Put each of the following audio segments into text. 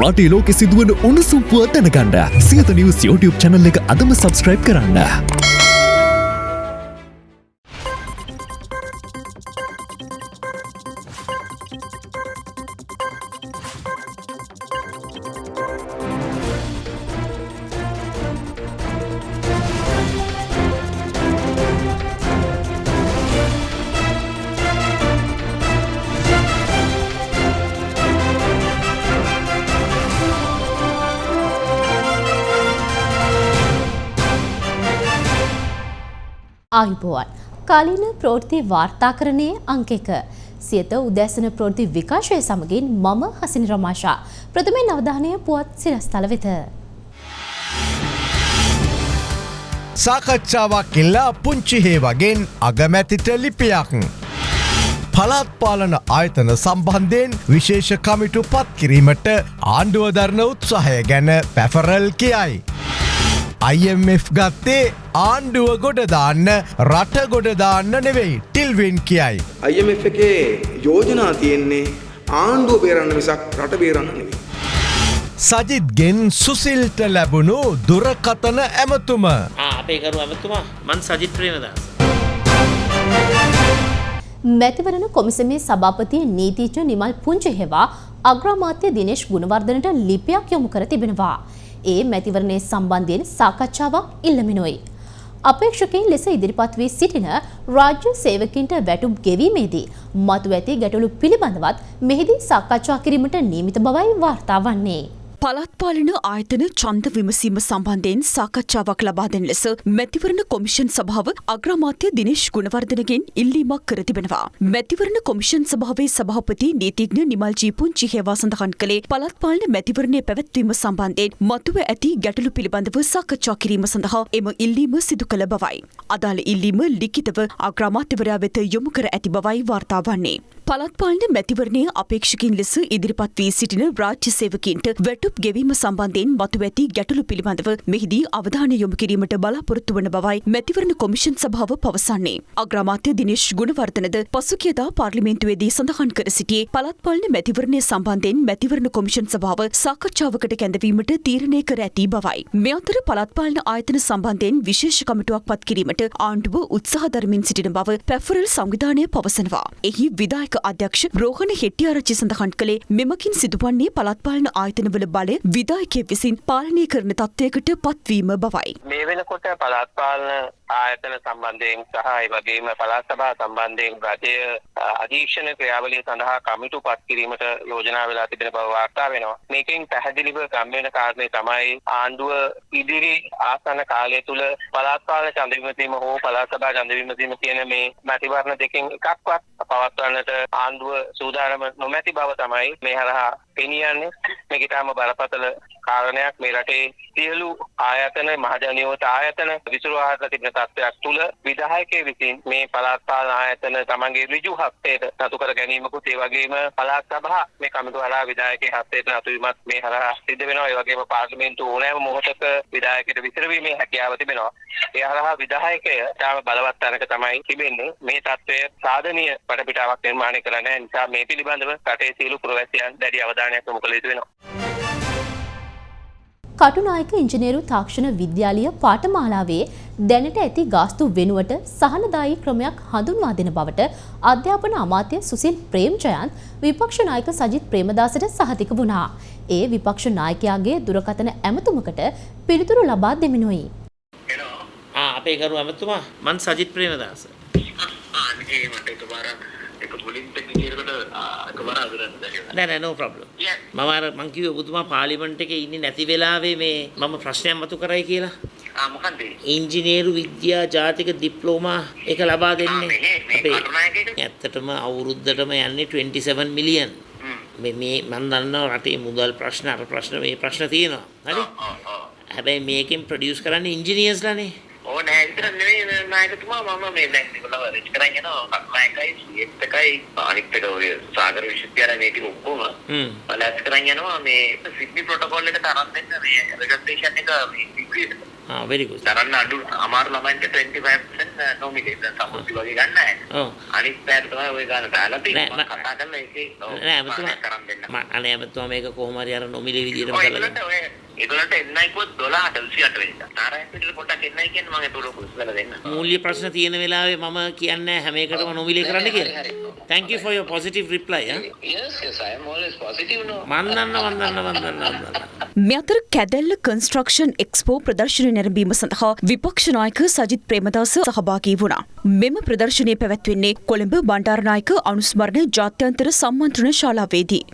රටේ ලෝකෙ සිදුවන උණුසුම් පුවත් දැනගන්න සියත නිවස් YouTube channel එක අදම subscribe කරන්න. ආයුබෝවන් කාලීන ප්‍රවෘත්ති වාර්තාකරණයේ අංක එක සියත උදැසන ප්‍රවෘත්ති විකාශය සමගින් මම හසිනි රමාෂා ප්‍රථමයෙන් අවධානය පුවත් සිරස්තල වෙත සාකච්ඡාවක් ඉල්ලා පුංචිහේ වගෙන් අගමැතිට ලිපියක්. පළාත් පාලන ආයතන සම්බන්ධයෙන් විශේෂ කමිටු පත් කිරීමට ආණ්ඩුවදරන උත්සාහය ගැන පැෆරල් කියයි. IMF ගත්තේ ආණ්ඩුව ගොඩදාන්න රට ගොඩදාන්න නෙවෙයි ටිල්වින් කියයි. IMF එකේ යෝජනා තියෙන්නේ ආණ්ඩුව බේරන්න මිසක් රට බේරන්න නෙවෙයි. සජිත්ගෙන් සුසිල්ට ලැබුණු දුරකතන ඇමතුම. අපේ කරු ඇමතුමා මන් සජිත් ප්‍රේමදාස. මැතිවරණ කොමිසමේ සභාපති නීතිඥ නිමල් පුංචි හෙවා අග්‍රාමාත්‍ය දිනේශ් ගුණවර්ධනට ලිපියක් යොමු කර තිබෙනවා. ඒ මැතිවරණය සම්බන්ධයෙන් සාකච්ඡාවක් ඉල්ලමිනොයි. අපේක්ෂකයින් ලෙස ඉදිරිපත් වී සිටින රාජ්‍ය සේවකින්ට වැටුම් ගෙවීමේදී මතු ඇති ගැටලු පිළිබඳවත් මෙහිදී සාකච්ඡා කිරීමට නියමිත බවයි වාර්තා වන්නේ. පළත්පාලන ආයතන චන්ද විමසීම සම්බන්ධයෙන් සාකච්ඡාවක් ලබා දෙන ලෙස මැතිවරණ කොමිෂන් සභාව අග්‍රාමාත්‍ය දිනේශ් ගුණවර්ධනගෙන් ඉල්ලීමක් කර තිබෙනවා. මැතිවරණ කොමිෂන් සභාවේ සභාපති නීතිඥ නිමල් ජී පුංචි හේවා සඳහන් කළේ පළත්පාලන මැතිවරණය පැවැත්වීම සම්බන්ධයෙන් මතුව ඇති ගැටලු පිළිබඳව සාකච්ඡා කිරීම සඳහා එම ඉල්ලීම සිදු කළ බවයි. අදාළ ඉල්ලීම ලිඛිතව අග්‍රාමාත්‍යවරයා වෙත යොමු කර ඇති බවයි වාර්තා වන්නේ. පළත්පාලන මැතිවරණය අපේක්ෂකින් ලෙස ඉදිරිපත් වී සිටින රාජ්‍ය සේවකින්ට වැටුප් ගෙවීම සම්බන්ධයෙන් මතු ඇති ගැටලු පිළිබඳව මෙහිදී අවධානය යොමු කිරීමට බලාපොරොත්තු වන බවයි මැතිවරණ කොමිෂන් සභාව පවසන්නේ. අග්‍රාමාත්‍ය දිනේශ් ගුණවර්ධනද පසුගියදා පාර්ලිමේන්තුවේදී සඳහන් කර සිටියේ පළත්පාලන මැතිවරණය සම්බන්ධයෙන් මැතිවරණ කොමිෂන් සභාව සාකච්ඡාවකට කැඳවීමට තීරණය කර ඇති බවයි. මේ අතර පළත්පාලන ආයතන සම්බන්ධයෙන් විශේෂ කමිටුවක් පත් කිරීමට ආණ්ඩුව උත්සාහ දරමින් සිටින බව පැෆරල් සංවිධානය පවසනවා. එහි විදායක අධ්‍යක්ෂ රෝහණ හෙට්ටිආරච්චි සඳහන් කළේ මෙමකින් සිදුවන්නේ පළත්පාලන ආයතනවල බලය විදායකය විසින් පාලනය කරන තත්ත්වයකට පත්වීම බවයි. මේ වෙනකොට පළාත් පාලන ආයතන සම්බන්ධයෙන් සහ ඒ වගේම පළාත් සභා සම්බන්ධයෙන් රජය අධීක්ෂණ ක්‍රියාවලිය සඳහා කමිටු පත් කිරීමට යෝජනා වෙලා තිබෙන බව වාර්තා වෙනවා. මේකෙන් පැහැදිලිව ගම් වෙන කාරණේ තමයි ආණ්ඩුව ඉදිරි ආසන්න කාලය තුල පළාත් පාලන ඡන්ද විමසීම හෝ පළාත් සභා ඡන්ද විමසීම කියන මේ මැතිවරණ දෙකෙන් එකක්වත් පවත්වන්නට ආණ්ඩුව සූදානම නොමැති බව තමයි මේ හරහා පෙනී යන්නේ. මේක ඊටාම බරපතල කාරණයක්. මේ රටේ සියලු ආයතන මහජනියෝත ආයතන විසිරුවාහට තිබෙන තත්ත්වයක් තුළ විධායකය විසින් මේ පළාත් පාලන ආයතන තමන්ගේ ඍජු හස්තයට නතු කර ගැනීමකුත් ඒ වගේම පළාත් සභා මේ කමිටුව හරහා විධායකගේ හස්තයට නතු වීමත් මේ හරහා සිද්ධ වෙනවා. ඒ වගේම පාර්ලිමේන්තුව ඕනෑම මොහොතක විධායකයට විසිරවීමේ හැකියාව තිබෙනවා. ඒ හරහා විධායකය තාම බලවත් තැනක තමයි තිබෙන්නේ. මේ තත්ත්වය සාධනීය වටපිටාවක් නිර්මාණය කර නැහැ. නිසා මේ පිළිබඳව රටේ සියලු පුරවැසියන් දැඩි අවධානයක් යොමු කළ යුතු වෙනවා කටුනායක ඉංජිනේරු තාක්ෂණ විද්‍යාලීය පාඨමාලාවේ දැනට ඇති ගාස්තු වෙනුවට සහනදායී ක්‍රමයක් හඳුන්වා දෙන බවට අධ්‍යාපන අමාත්‍ය සුසිල් ප්‍රේම්ජයන්ත් විපක්ෂ නායක සජිත් ප්‍රේමදාසට සහතික වුණා. ඒ විපක්ෂ නායකයාගේ දුරකථන ඇමතුමකට පිළිතුරු ලබා දෙමිනුයි. අපේ කරු ඇමතුමා මන් සජිත් ප්‍රේමදාස. නෑ නෑ නෝ ප්‍රොබ්ලම්. මම අර මං කිව්වේ ඔබතුමා පාර්ලිමේන්තු එකේ ඉන්නේ නැති වෙලාවේ මේ මම ප්‍රශ්නයක් මතු කරයි කියලා. ආ මොකන්ද? ඉංජිනේරු විද්‍යා ජාතික ඩිප්ලෝමා එක ලබා දෙන්නේ. අපේ ඇත්තටම අවුරුද්දටම යන්නේ 27 මිලියන්. මේ මේ මම දන්නවා රටේ මුදල් ප්‍රශ්න අර ප්‍රශ්න මේ ප්‍රශ්න තියෙනවා. හරි? හැබැයි මේකෙන් ප්‍රොඩියුස් කරන්නේ ඉංජිනේර්ස්ලානේ. ඕ නෑ විතර නෙවෙයි නායකතුමා මම මේ කරන් යනවා කක්නායකයි සීඑත් එකයි අනිත් එක ඔය සාගර විශ්වවිද්‍යාලය මේ ටික ඔක්කොම. බලස් කරන් යනවා මේ සිඩ්නි ප්‍රොටෝකෝල් එකට අරන් දෙන්න මේ රෙජිස්ට්‍රේෂන් එක වෙරිකුස් දරන්න අඩු අමාරු ළමයින්ට 25% නොමිලේ දැන් සමුද්‍රි වගේ ගන්න. ඔව් අනිත් පැයට තමයි ওই ගාන දාලා තියෙන්නේ. මම කතා ඒකේ ඔව්, නෑ ඇමතුමා කරන් දෙන්න. මම අනේ ඇමතුමා මේක කොහොම හරි අර නොමිලේ විදියටම ඔය කරලා ඒගොල්ලන්ට එන්නයි කිව්වොත් 12ට 28 වෙනිදා. නාරයන් පිටල පොඩ්ඩක් එන්නයි කියන්නේ මම ඒක උඩ පුස්ලලා දෙන්න. මූල්‍ය ප්‍රශ්න තියෙන වෙලාවේ මම කියන්නේ හැම එකටම නොමිලේ කරන්න කියලා. thank you for your positive reply ඈ. Yes, yes, I am always positive no. මන් දන්න මන් දන්න මන් දන්න මන් දන්න. මේ අතර කැදැල්ල කන්ස්ට්‍රක්ෂන් එක්ස්පෝ ප්‍රදර්ශනය නැරඹීම සඳහා විපක්ෂ නායක සජිත් ප්‍රේමදාස සහභාගී වුණා. මෙම ප්‍රදර්ශනය පැවැත්වෙන්නේ කොළඹ බණ්ඩාරනායක අනුස්මරණ ජාත්‍යන්තර සම්මන්ත්‍රණ ශාලාවේදී.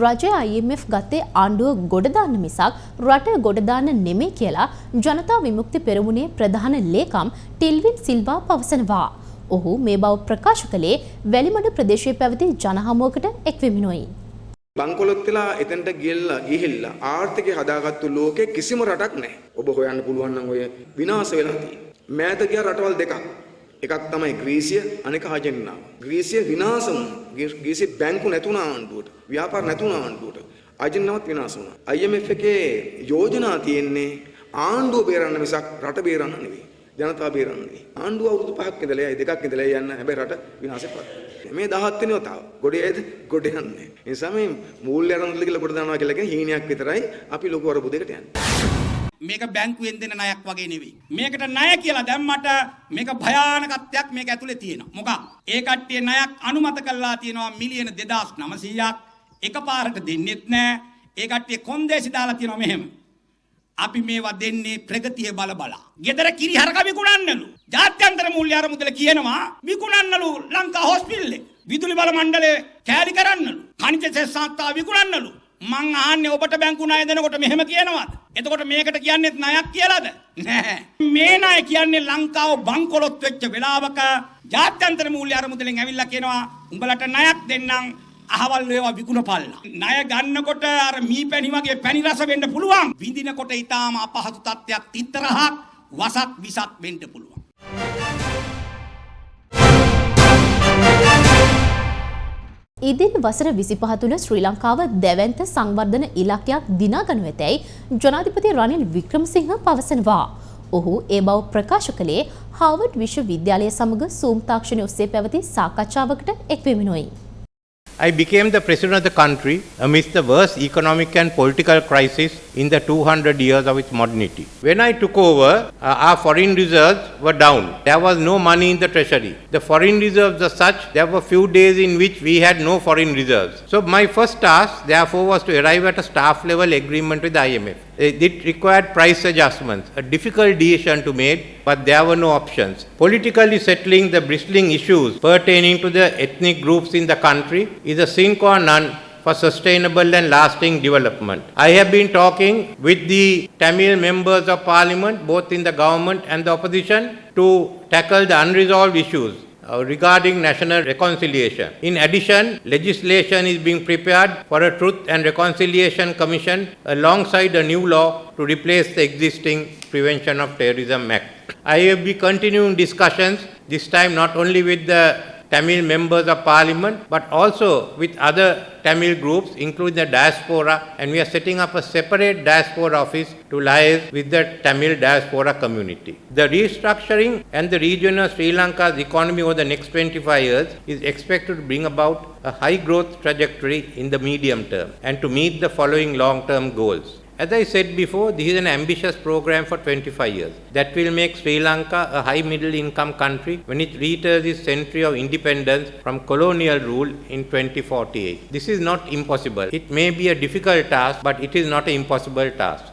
රජය IMF ගත්තේ ආණ්ඩුව ගොඩදාන්න මිසක් රට ගොඩදාන්න නෙමේ කියලා ජනතා විමුක්ති පෙරමුණේ ප්‍රධාන ලේකම් ටිල්වින් සිල්වා පවසනවා. ඔහු මේ බව ප්‍රකාශ කළේ වැලිමඩ ප්‍රදේශයේ පැවති ජනහමුවකට එක්වෙමිනුයි. බංකොලොත් වෙලා එතනට ගියලා ගිහිල්ලා ආර්ථිකය හදාගත්තු ලෝකේ කිසිම රටක් නැහැ. ඔබ හොයන්න පුළුවන් නම් ඔය විනාශ වෙලා තියෙන්නේ. මෑත ගිය රටවල් දෙකක්. එකක් තමයි ග්‍රීසිය අනෙක ආජෙන්ටිනාව. ග්‍රීසිය විනාශ වුණා. ග්‍රී- ග්‍රීසිය බැංකු නැතුණ ආණ්ඩුවට, ව්‍යාපාර නැතුණ ආණ්ඩුවට. ආජෙන්ටිනාවත් විනාශ වුණා. IMF එකේ යෝජනා තියෙන්නේ ආණ්ඩුව බේරන්න මිසක් රට බේරන්න නෙවෙයි. ජනතාව බේරන්න නෙවෙයි. ආණ්ඩුව අවුරුදු පහක් ඉඳලා යයි දෙකක් ඉඳලා යන්න හැබැයි රට විනාශයටපත් වෙනවා. මේ 17 වෙනි වතාව. ගොඩේ ඇයිද? ගොඩ යන්නේ. ඒ නිසා මේ මූල්‍ය අරමුදල කියලා කොට දානවා කියලා කියන්නේ හීනයක් විතරයි අපි ලොකු අරබුදයකට යන්නේ. මේක බැංකුවෙන් දෙන ණයක් වගේ නෙවෙයි. මේකට ණය කියලා දැම්මට මේක භයානකත්වයක් මේක ඇතුලේ තියෙනවා. මොකක්? ඒ කට්ටිය ණයක් අනුමත කළා තියෙනවා මිලියන 2900ක්. එකපාරට දෙන්නෙත් නෑ. ඒ කට්ටිය කොන්දේසි දාලා තියෙනවා මෙහෙම. අපි මේවා දෙන්නේ ප්‍රගතිය බල බලා. ගෙදර කිරි හරක විකුණන්නලු. ජාත්‍යන්තර මූල්‍ය අරමුදල කියනවා විකුණන්නලු ලංකා හොස්පිටලේ. විදුලි බල මණ්ඩලය කෑලි කරන්නලු. khනිජ සෙස් සංස්ථාව විකුණන්නලු. මං අහන්නේ ඔබට බැංකු ණය දෙනකොට මෙහෙම කියනවාද? එතකොට මේකට කියන්නේත් ණයක් කියලාද? නෑ. මේ ණය කියන්නේ ලංකාව බංකොලොත් වෙච්ච වෙලාවක ජාත්‍යන්තර මූල්‍ය අරමුදලෙන් ඇවිල්ලා කියනවා උඹලට ණයක් දෙන්නම් අහවල් ඒවා විකුණපල්ලා. ණය ගන්නකොට අර මී පැණි වගේ පැණි රස වෙන්න පුළුවන්. විඳිනකොට ඊටාම අපහසු තත්ත්වයක් තිත්තරහක් වසක් විසක් වෙන්න පුළුවන්. ඉදින් වසර විසිපහ තුළ ශ්‍රී ලංකාව දැවන්ත සංවර්ධන ඉලක්කයක් දිනාගනු ඇතැයි ජනාධිපති රනිල් වික්‍රමසිංහ පවසනවා. ඔහු ඒ බව ප්‍රකාශ කළේ හාවඩ් විශ්ව විද්‍යාලය සමග සූම් තාක්ෂණය ඔස්සේ පැවති සාකච්ඡාවකට එක්වෙමිනුයි. I became the president of the country amidst the worst economic and political crisis in the 200 years of its modernity. When I took over, uh, our foreign reserves were down. There was no money in the treasury. The foreign reserves are such, there were few days in which we had no foreign reserves. So my first task, therefore, was to arrive at a staff level agreement with the IMF. It it required price adjustments, a difficult decision to make, but there were no options. Politically settling the bristling issues pertaining to the ethnic groups in the country is a sine or non for sustainable and lasting development. I have been talking with the Tamil members of parliament, both in the government and the opposition, to tackle the unresolved issues uh, regarding national reconciliation. In addition, legislation is being prepared for a Truth and Reconciliation Commission alongside a new law to replace the existing Prevention of Terrorism Act. I will be continuing discussions, this time not only with the Tamil members of parliament, but also with other Tamil groups, including the diaspora, and we are setting up a separate diaspora office to liaise with the Tamil diaspora community. The restructuring and the region of Sri Lanka's economy over the next 25 years is expected to bring about a high growth trajectory in the medium term and to meet the following long term goals. As I said before, this is an ambitious program for 25 years that will make Sri Lanka a high middle income country when it reaches its century of independence from colonial rule in 2048. This is not impossible. It may be a difficult task, but it is not an impossible task.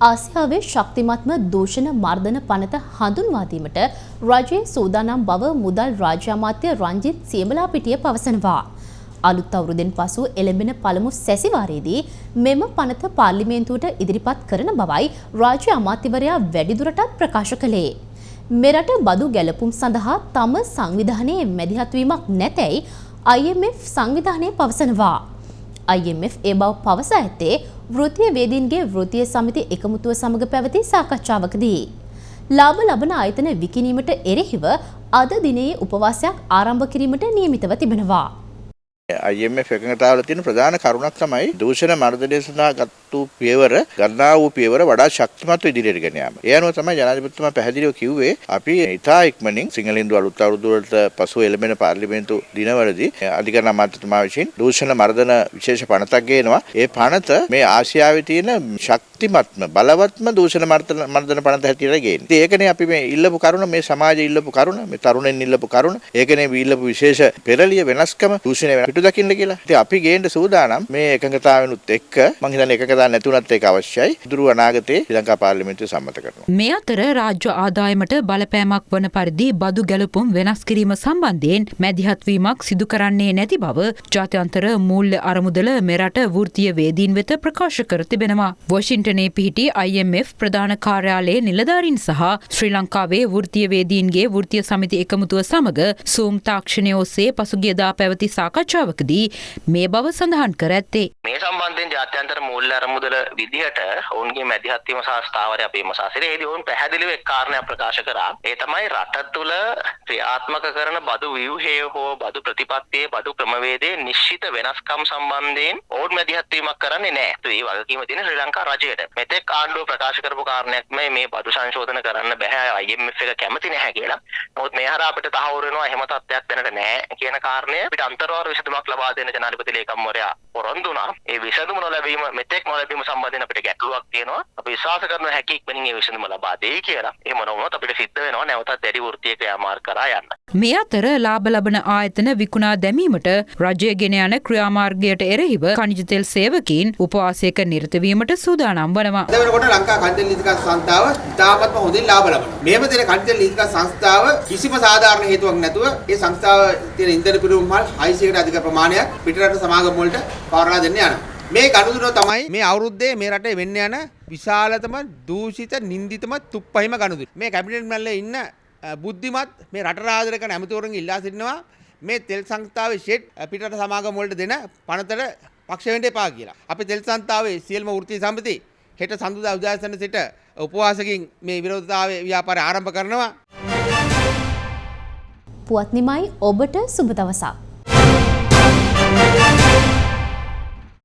ආසියාවේ ශක්තිමත්ම දූෂණ මර්ධන පනත හඳුන්වා දීමට රජයේ සූදානම් බව මුදල් රාජ්‍ය අමාත්‍ය රංජිත් සියඹලාපිටිය පවසනවා. අලුත් අවුරුද්දෙන් පසු එළඹෙන පළමු සැසිවාරයේදී මෙම පනත පාර්ලිමේන්තුවට ඉදිරිපත් කරන බවයි රාජ්‍ය අමාත්‍යවරයා වැඩිදුරටත් ප්‍රකාශ කළේ. මෙරට බදු ගැලපුම් සඳහා තම සංවිධානයේ මැදිහත්වීමක් නැතැයි IMF සංවිධානය පවසනවා. IMF ඒ බව පවසා ඇත්තේ වෘත්තීය වේදීන්ගේ වෘත්තීය සමිති එකමුතුව සමග පැවති සාකච්ඡාවකදී. ලාභ ලබන ආයතන විකිණීමට එරෙහිව අද දිනයේ උපවාසයක් ආරම්භ කිරීමට නියමිතව තිබෙනවා. IMF එකඟතාවල තියෙන ප්‍රධාන කරුණක් තමයි දූෂණ මර්ධනය සඳහා ගත්තු පියවර ගන්නා වූ පියවර වඩා ශක්තිමත්ව ඉදිරියට ගෙන යාම. ඒ අනුව තමයි ජනාධිපතිතුමා පැහැදිලිව කිව්වේ අපි ඉතා ඉක්මනින් සිංහලින්දු අලුත් අවුරුදු වලට පසු එළඹෙන පාර්ලිමේන්තු දිනවලදී අධිකරණ අමාත්‍යතුමා විසින් දූෂණ මර්ධන විශේෂ පනතක් ගේනවා. ඒ පනත මේ ආසියාවේ තියෙන ශක්තිමත්ම බලවත්ම දූෂණ මර්ධන මර්ධන පනත හැටියට ගේන්නේ. ඉතින් ඒකනේ අපි මේ ඉල්ලපු කරුණ මේ සමාජයේ ඉල්ලපු කරුණ මේ තරුණෙන් ඉල්ලපු කරුණ ඒකනේ මේ ඉල්ලපු විශේෂ පෙරලිය වෙනස්කම දූෂණය පිටු දකින්න කියලා. ඉතින් අපි ගේන්න සූදානම් මේ එකඟතාවෙනුත් එක්ක මං හිතන්නේ එකඟතාව නැතුණත් ඒක අවශ්‍යයි. දුරු අනාගතයේ ශ්‍රී ලංකා පාර්ලිමේන්තුව සම්මත කරනවා. මේ අතර රාජ්‍ය ආදායමට බලපෑමක් වන පරිදි බදු ගැලපුම් වෙනස් කිරීම සම්බන්ධයෙන් මැදිහත්වීමක් සිදු කරන්නේ නැති බව ජාත්‍යන්තර මූල්‍ය අරමුදල මෙරට වෘත්තීය වේදීන් වෙත ප්‍රකාශ කර තිබෙනවා. වොෂින්ටනයේ පිහිටි IMF ප්‍රධාන කාර්යාලයේ නිලධාරීන් සහ ශ්‍රී ලංකාවේ වෘත්තීය වේදීන්ගේ වෘත්තීය සමිති එකමුතුව සමග සූම් තාක්ෂණය ඔස්සේ පසුගියදා පැවති සාකච්ඡාවකදී මේ බව සඳහන් කර ඇත්තේ. මේ සම්බන්ධයෙන් ජාත්‍යන්තර මූල්‍ය අරමුදල විදිහට ඔවුන්ගේ මැදිහත්වීම සහ ස්ථාවරය අපේ මසාසිරේදී ඔවුන් පැහැදිලිව එක් කාරණයක් ප්‍රකාශ කරා. ඒ තමයි රට තුළ ක්‍රියාත්මක කරන බදු ව්‍යුහය හෝ බදු ප්‍රතිපත්තියේ බදු ක්‍රමවේදයේ නිශ්චිත වෙනස්කම් සම්බන්ධයෙන් ඔවුන් මැදිහත්වීමක් කරන්නේ නැහැ. ඒ වගකීම තියෙන ශ්‍රී ලංකා රජයට. මෙතෙක් ආණ්ඩුව ප්‍රකාශ කරපු කාරණයක් මේ මේ බදු සංශෝධන කරන්න බෑ IMF එක කැමති නැහැ කියලා. නමුත් මේ හරහා අපිට තහවුරු වෙනවා එහෙම තත්ත්වයක් දැනට නැහැ කියන කාරණය අපිට අන්තර්වාර විසඳුමක් ලබා දෙන ජනාධිපති ලේකම්වරයා පොරොන්දු වුණා. ඒ විසඳුම නොලැබීම මෙතෙක් නොලැබීම සම්බන්ධයෙන් අපිට ගැටලුවක් තියෙනවා. අපි විශ්වාස කරන හැකි ඉක්මනින් ඒ විසඳුම ලබා දෙයි කියලා. එහෙම නොවුනොත් අපිට සිද්ධ වෙනවා නැවතත් දැඩි වෘත්තීය ක්‍රියාමාර්ග කරා යන්න. මේ අතර ලාභ ලබන ආයතන විකුණා දැමීමට රජය ගෙන යන ක්‍රියාමාර්ගයට එරෙහිව කනිජ තෙල් සේවකීන් උපවාසයක නිරතවීමට සූදානම් වනවා. අද වෙනකොට ලංකා කන්ටෙන්ට් නීතිගත සංස්ථාව ඉතාමත්ම හොඳින් ලාභ ලබනවා. මේම දෙන කන්ටෙන්ට් නීතිගත සංස්ථාව කිසිම සාධාරණ හේතුවක් නැතුව ඒ සංස්ථාව තියෙන ඉන්ධන පිරුම් මල් 600කට අධික ප්‍රමාණයක් පිටරට සමාගම් වලට පවරලා දෙන්න යනවා. මේ ගනුදෙනුව තමයි මේ අවුරුද්දේ මේ රටේ වෙන්න යන විශාලතම දූෂිත නින්දිතම තුප්පහිම ගනුදෙනුව. මේ කැබිනට් මැල්ලේ ඉන්න බුද්ධිමත් මේ රට රාජ්‍ය කරන ඇමතිවරුන්ගේ ඉල්ලා සිටිනවා මේ තෙල් සංස්ථාවේ ෂෙඩ් පිටරට සමාගම් වලට දෙන පනතට පක්ෂ වෙන්න එපා කියලා. අපි තෙල් සංස්ථාවේ සියලුම වෘත්තීය සමිති හෙට සඳුදා උදෑසන සිට උපවාසකින් මේ විරෝධතාවය ව්‍යාපාරය ආරම්භ කරනවා. පුවත් නිමයි ඔබට සුබ දවසක්.